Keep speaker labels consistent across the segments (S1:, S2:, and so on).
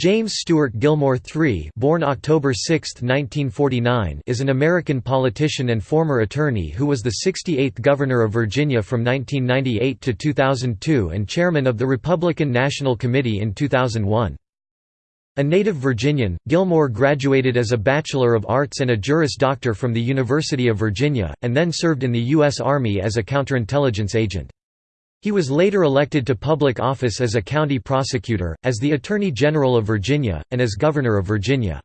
S1: James Stewart Gilmore III born October 6, 1949, is an American politician and former attorney who was the 68th Governor of Virginia from 1998 to 2002 and chairman of the Republican National Committee in 2001. A native Virginian, Gilmore graduated as a Bachelor of Arts and a Juris Doctor from the University of Virginia, and then served in the U.S. Army as a counterintelligence agent. He was later elected to public office as a county prosecutor, as the Attorney General of Virginia, and as Governor of Virginia.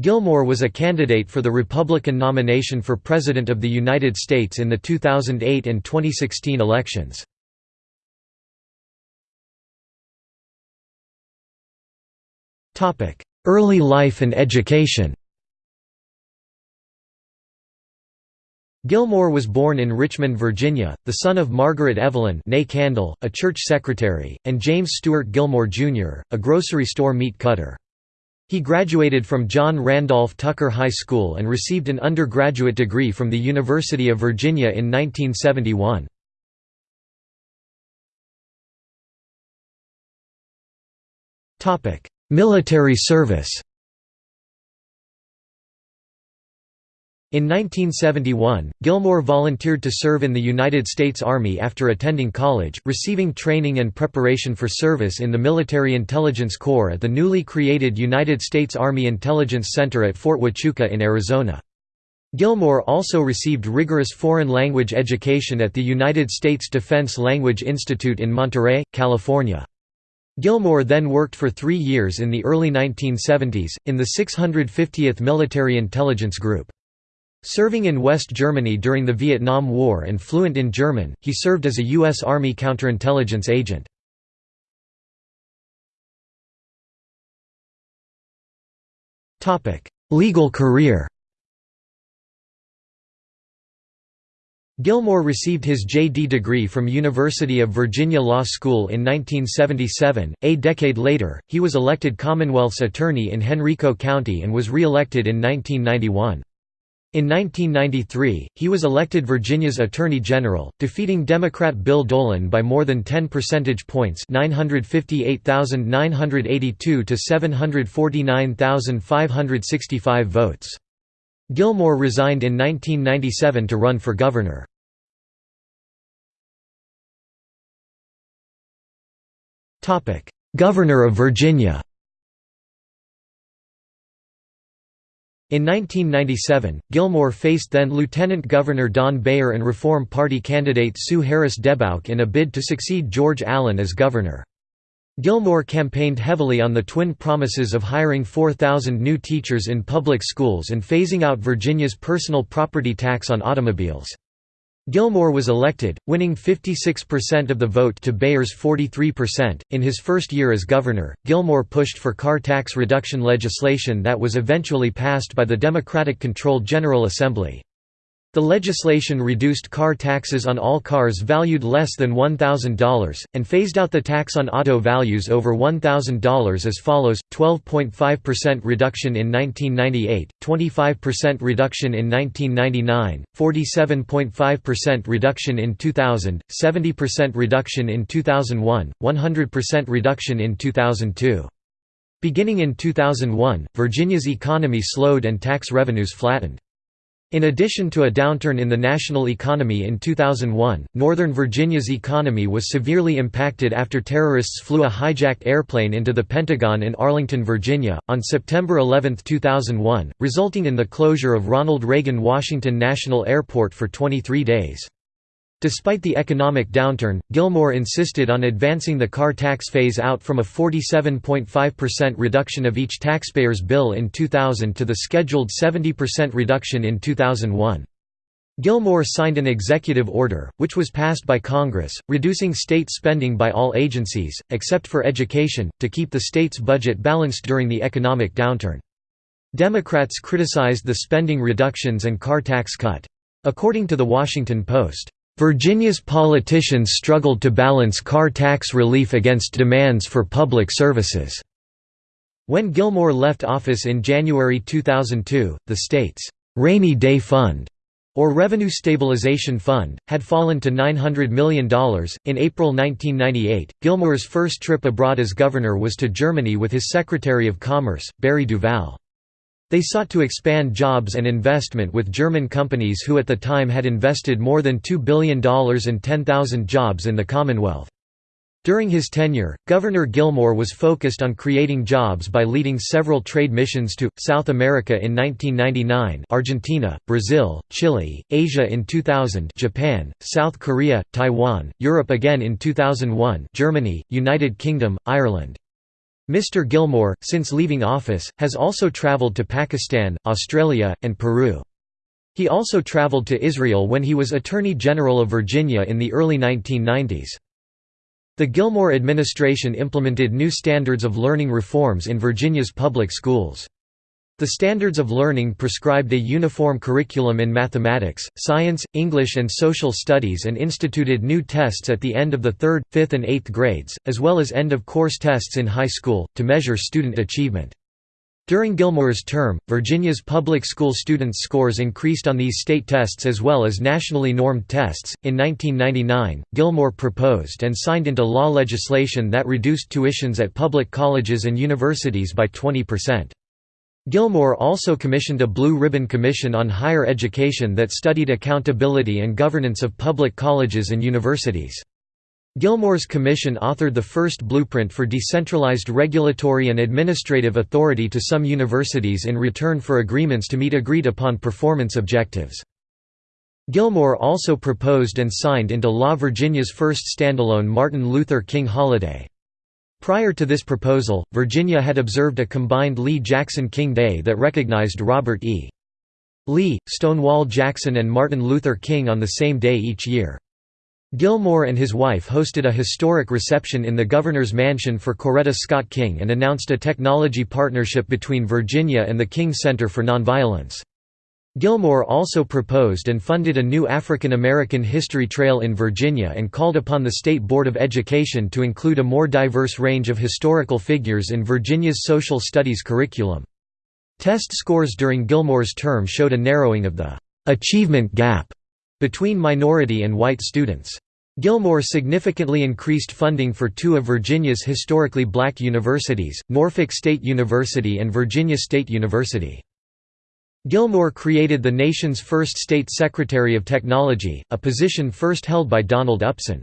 S1: Gilmore was a candidate for the Republican nomination for President of the United States in the 2008 and 2016 elections. Early life and education Gilmore was born in Richmond, Virginia, the son of Margaret Evelyn Kandle, a church secretary, and James Stewart Gilmore, Jr., a grocery store meat cutter. He graduated from John Randolph Tucker High School and received an undergraduate degree from the University of Virginia in 1971. Military service In 1971, Gilmore volunteered to serve in the United States Army after attending college, receiving training and preparation for service in the Military Intelligence Corps at the newly created United States Army Intelligence Center at Fort Huachuca in Arizona. Gilmore also received rigorous foreign language education at the United States Defense Language Institute in Monterey, California. Gilmore then worked for three years in the early 1970s, in the 650th Military Intelligence Group. Serving in West Germany during the Vietnam War and fluent in German, he served as a U.S. Army counterintelligence agent. Legal career Gilmore received his J.D. degree from University of Virginia Law School in 1977. A decade later, he was elected Commonwealth's attorney in Henrico County and was re-elected in 1991. In 1993, he was elected Virginia's Attorney General, defeating Democrat Bill Dolan by more than 10 percentage points 958,982 to 749,565 votes. Gilmore resigned in 1997 to run for governor. Governor of Virginia In 1997, Gilmore faced then-Lieutenant Governor Don Beyer and Reform Party candidate Sue Harris DeBauche in a bid to succeed George Allen as governor. Gilmore campaigned heavily on the twin promises of hiring 4,000 new teachers in public schools and phasing out Virginia's personal property tax on automobiles. Gilmore was elected, winning 56% of the vote to Beyer's 43%. In his first year as governor, Gilmore pushed for car tax reduction legislation that was eventually passed by the Democratic controlled General Assembly. The legislation reduced car taxes on all cars valued less than $1,000, and phased out the tax on auto values over $1,000 as follows, 12.5% reduction in 1998, 25% reduction in 1999, 47.5% reduction in 2000, 70% reduction in 2001, 100% reduction in 2002. Beginning in 2001, Virginia's economy slowed and tax revenues flattened. In addition to a downturn in the national economy in 2001, Northern Virginia's economy was severely impacted after terrorists flew a hijacked airplane into the Pentagon in Arlington, Virginia, on September 11, 2001, resulting in the closure of Ronald Reagan Washington National Airport for 23 days. Despite the economic downturn, Gilmore insisted on advancing the car tax phase-out from a 47.5% reduction of each taxpayer's bill in 2000 to the scheduled 70% reduction in 2001. Gilmore signed an executive order, which was passed by Congress, reducing state spending by all agencies, except for education, to keep the state's budget balanced during the economic downturn. Democrats criticized the spending reductions and car tax cut. According to The Washington Post, Virginia's politicians struggled to balance car tax relief against demands for public services. When Gilmore left office in January 2002, the state's rainy day fund or Revenue Stabilization Fund, had fallen to $900 million. In April 1998, Gilmore's first trip abroad as governor was to Germany with his Secretary of Commerce, Barry Duval. They sought to expand jobs and investment with German companies who at the time had invested more than $2 billion and 10,000 jobs in the Commonwealth. During his tenure, Governor Gilmore was focused on creating jobs by leading several trade missions to, South America in 1999 Argentina, Brazil, Chile, Asia in 2000 Japan, South Korea, Taiwan, Europe again in 2001 Germany, United Kingdom, Ireland. Mr. Gilmore, since leaving office, has also traveled to Pakistan, Australia, and Peru. He also traveled to Israel when he was Attorney General of Virginia in the early 1990s. The Gilmore administration implemented new standards of learning reforms in Virginia's public schools. The standards of learning prescribed a uniform curriculum in mathematics, science, English and social studies and instituted new tests at the end of the third, fifth and eighth grades, as well as end-of-course tests in high school, to measure student achievement. During Gilmore's term, Virginia's public school students' scores increased on these state tests as well as nationally normed tests. In 1999, Gilmore proposed and signed into law legislation that reduced tuitions at public colleges and universities by 20%. Gilmore also commissioned a Blue Ribbon Commission on Higher Education that studied accountability and governance of public colleges and universities. Gilmore's commission authored the first blueprint for decentralized regulatory and administrative authority to some universities in return for agreements to meet agreed-upon performance objectives. Gilmore also proposed and signed into law Virginia's first standalone Martin Luther King holiday. Prior to this proposal, Virginia had observed a combined Lee-Jackson King Day that recognized Robert E. Lee, Stonewall Jackson and Martin Luther King on the same day each year. Gilmore and his wife hosted a historic reception in the governor's mansion for Coretta Scott King and announced a technology partnership between Virginia and the King Center for Nonviolence. Gilmore also proposed and funded a new African American History Trail in Virginia and called upon the State Board of Education to include a more diverse range of historical figures in Virginia's social studies curriculum. Test scores during Gilmore's term showed a narrowing of the «achievement gap» between minority and white students. Gilmore significantly increased funding for two of Virginia's historically black universities, Norfolk State University and Virginia State University. Gilmore created the nation's first State Secretary of Technology, a position first held by Donald Upson.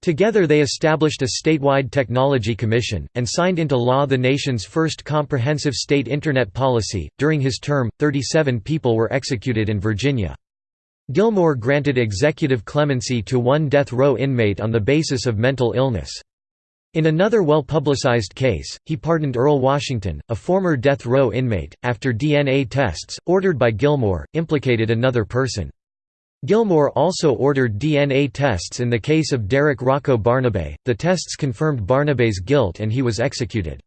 S1: Together they established a statewide technology commission, and signed into law the nation's first comprehensive state Internet policy. During his term, 37 people were executed in Virginia. Gilmore granted executive clemency to one death row inmate on the basis of mental illness. In another well-publicized case, he pardoned Earl Washington, a former death row inmate, after DNA tests, ordered by Gilmore, implicated another person. Gilmore also ordered DNA tests in the case of Derek Rocco Barnabei, the tests confirmed Barnabei's guilt and he was executed.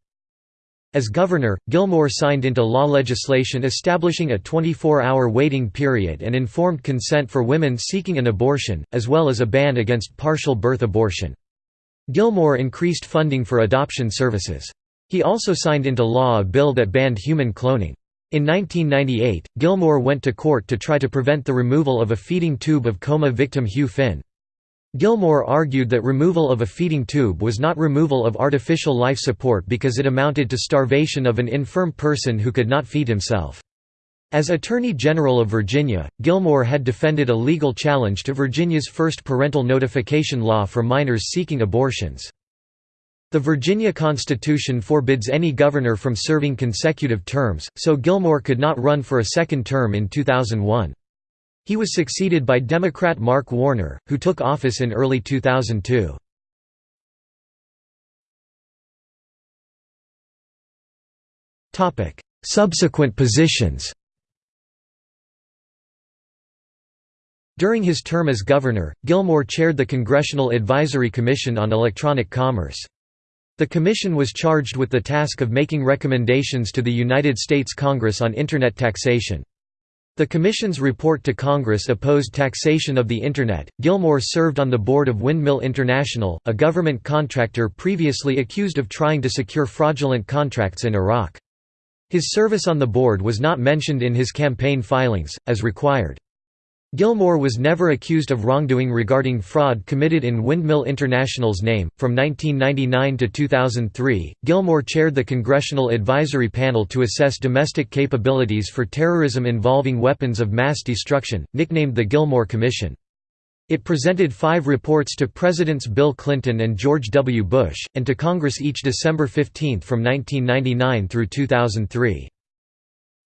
S1: As governor, Gilmore signed into law legislation establishing a 24-hour waiting period and informed consent for women seeking an abortion, as well as a ban against partial birth abortion. Gilmore increased funding for adoption services. He also signed into law a bill that banned human cloning. In 1998, Gilmore went to court to try to prevent the removal of a feeding tube of coma victim Hugh Finn. Gilmore argued that removal of a feeding tube was not removal of artificial life support because it amounted to starvation of an infirm person who could not feed himself. As Attorney General of Virginia, Gilmore had defended a legal challenge to Virginia's first parental notification law for minors seeking abortions. The Virginia Constitution forbids any governor from serving consecutive terms, so Gilmore could not run for a second term in 2001. He was succeeded by Democrat Mark Warner, who took office in early 2002. Subsequent positions During his term as governor, Gilmore chaired the Congressional Advisory Commission on Electronic Commerce. The commission was charged with the task of making recommendations to the United States Congress on Internet taxation. The Commission's report to Congress opposed taxation of the Internet. Gilmore served on the board of Windmill International, a government contractor previously accused of trying to secure fraudulent contracts in Iraq. His service on the board was not mentioned in his campaign filings, as required. Gilmore was never accused of wrongdoing regarding fraud committed in Windmill International's name. From 1999 to 2003, Gilmore chaired the Congressional Advisory Panel to assess domestic capabilities for terrorism involving weapons of mass destruction, nicknamed the Gilmore Commission. It presented five reports to Presidents Bill Clinton and George W. Bush, and to Congress each December 15 from 1999 through 2003.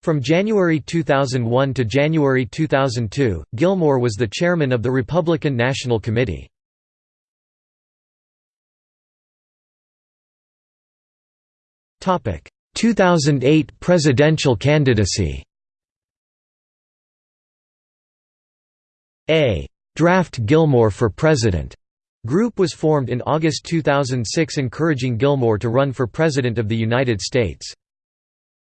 S1: From January 2001 to January 2002, Gilmore was the chairman of the Republican National Committee. Topic: 2008 presidential candidacy. A draft Gilmore for president group was formed in August 2006 encouraging Gilmore to run for President of the United States.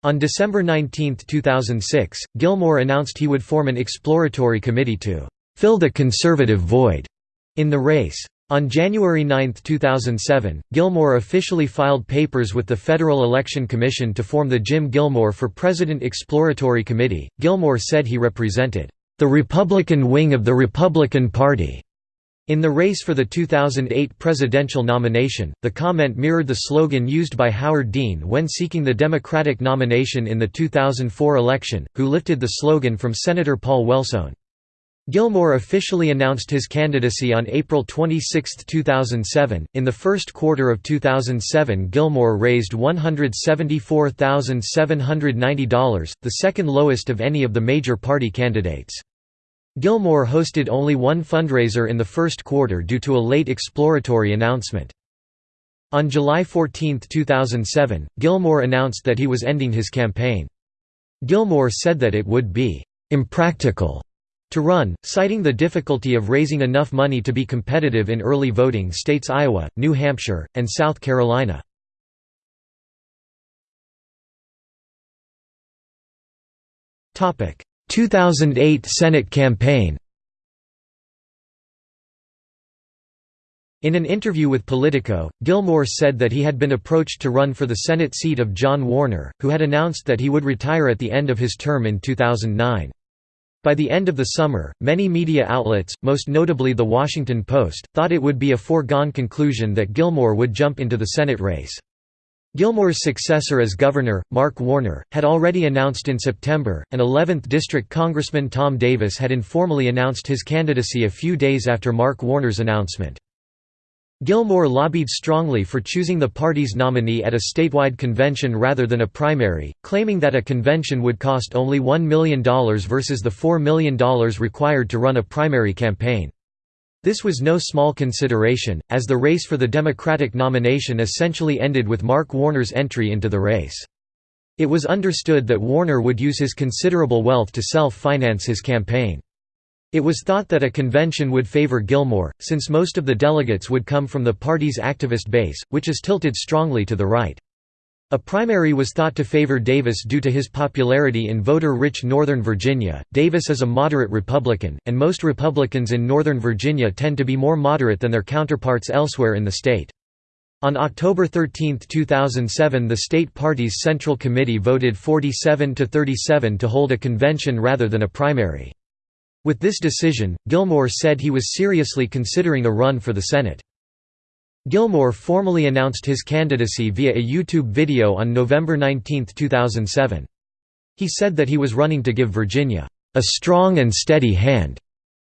S1: On December 19, 2006, Gilmore announced he would form an exploratory committee to «fill the conservative void» in the race. On January 9, 2007, Gilmore officially filed papers with the Federal Election Commission to form the Jim Gilmore for President Exploratory Committee. Gilmore said he represented the Republican wing of the Republican Party in the race for the 2008 presidential nomination, the comment mirrored the slogan used by Howard Dean when seeking the Democratic nomination in the 2004 election, who lifted the slogan from Senator Paul Wellstone. Gilmore officially announced his candidacy on April 26, 2007. In the first quarter of 2007, Gilmore raised $174,790, the second lowest of any of the major party candidates. Gilmore hosted only one fundraiser in the first quarter due to a late exploratory announcement. On July 14, 2007, Gilmore announced that he was ending his campaign. Gilmore said that it would be «impractical» to run, citing the difficulty of raising enough money to be competitive in early voting states Iowa, New Hampshire, and South Carolina. 2008 Senate campaign In an interview with Politico, Gilmore said that he had been approached to run for the Senate seat of John Warner, who had announced that he would retire at the end of his term in 2009. By the end of the summer, many media outlets, most notably The Washington Post, thought it would be a foregone conclusion that Gilmore would jump into the Senate race. Gilmore's successor as governor, Mark Warner, had already announced in September, and 11th District Congressman Tom Davis had informally announced his candidacy a few days after Mark Warner's announcement. Gilmore lobbied strongly for choosing the party's nominee at a statewide convention rather than a primary, claiming that a convention would cost only $1 million versus the $4 million required to run a primary campaign. This was no small consideration, as the race for the Democratic nomination essentially ended with Mark Warner's entry into the race. It was understood that Warner would use his considerable wealth to self-finance his campaign. It was thought that a convention would favor Gilmore, since most of the delegates would come from the party's activist base, which is tilted strongly to the right. A primary was thought to favor Davis due to his popularity in voter-rich Northern Virginia. Davis is a moderate Republican, and most Republicans in Northern Virginia tend to be more moderate than their counterparts elsewhere in the state. On October 13, 2007 the state party's Central Committee voted 47 to 37 to hold a convention rather than a primary. With this decision, Gilmore said he was seriously considering a run for the Senate. Gilmore formally announced his candidacy via a YouTube video on November 19, 2007. He said that he was running to give Virginia, "...a strong and steady hand."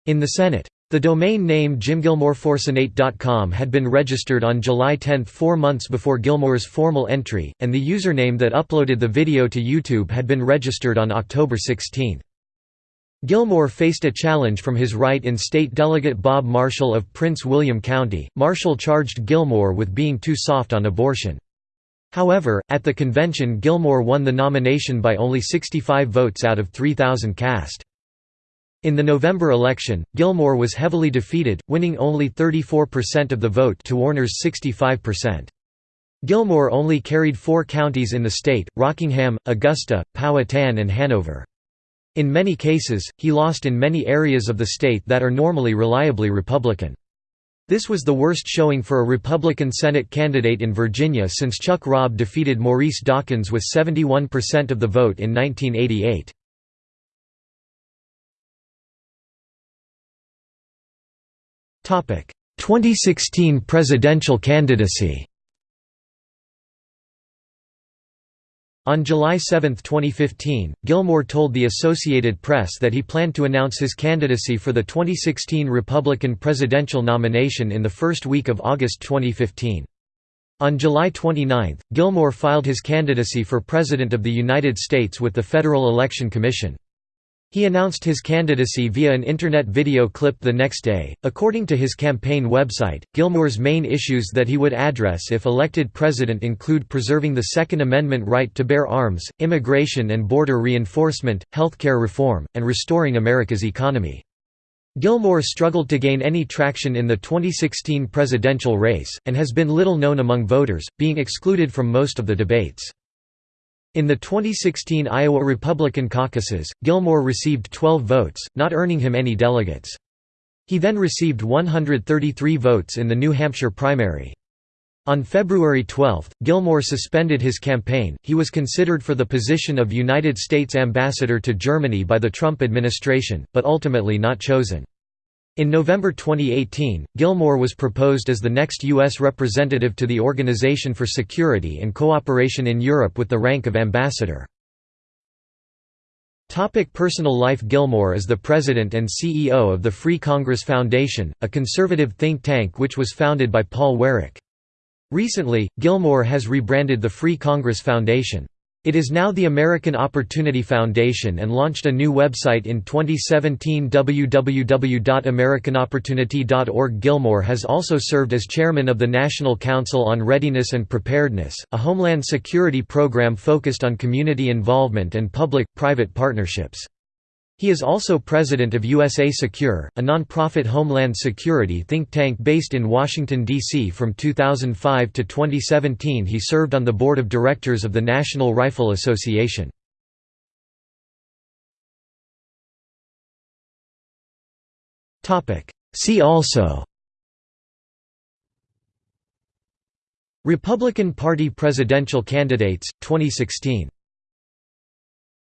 S1: in the Senate. The domain name jimgilmoreforsenate.com had been registered on July 10 four months before Gilmore's formal entry, and the username that uploaded the video to YouTube had been registered on October 16. Gilmore faced a challenge from his right-in state delegate Bob Marshall of Prince William County. Marshall charged Gilmore with being too soft on abortion. However, at the convention Gilmore won the nomination by only 65 votes out of 3,000 cast. In the November election, Gilmore was heavily defeated, winning only 34% of the vote to Warner's 65%. Gilmore only carried four counties in the state, Rockingham, Augusta, Powhatan and Hanover. In many cases, he lost in many areas of the state that are normally reliably Republican. This was the worst showing for a Republican Senate candidate in Virginia since Chuck Robb defeated Maurice Dawkins with 71% of the vote in 1988. Topic: 2016 presidential candidacy On July 7, 2015, Gilmore told the Associated Press that he planned to announce his candidacy for the 2016 Republican presidential nomination in the first week of August 2015. On July 29, Gilmore filed his candidacy for President of the United States with the Federal Election Commission. He announced his candidacy via an internet video clip the next day. According to his campaign website, Gilmore's main issues that he would address if elected president include preserving the Second Amendment right to bear arms, immigration and border reinforcement, healthcare reform, and restoring America's economy. Gilmore struggled to gain any traction in the 2016 presidential race, and has been little known among voters, being excluded from most of the debates. In the 2016 Iowa Republican caucuses, Gilmore received 12 votes, not earning him any delegates. He then received 133 votes in the New Hampshire primary. On February 12, Gilmore suspended his campaign. He was considered for the position of United States ambassador to Germany by the Trump administration, but ultimately not chosen. In November 2018, Gilmore was proposed as the next U.S. representative to the Organization for Security and Cooperation in Europe with the rank of ambassador. Topic personal life Gilmore is the president and CEO of the Free Congress Foundation, a conservative think tank which was founded by Paul Weyrich. Recently, Gilmore has rebranded the Free Congress Foundation. It is now the American Opportunity Foundation and launched a new website in 2017 www.americanopportunity.org. Gilmore has also served as chairman of the National Council on Readiness and Preparedness, a homeland security program focused on community involvement and public-private partnerships. He is also president of USA Secure, a nonprofit homeland security think tank based in Washington, D.C. From 2005 to 2017 he served on the board of directors of the National Rifle Association. See also Republican Party presidential candidates, 2016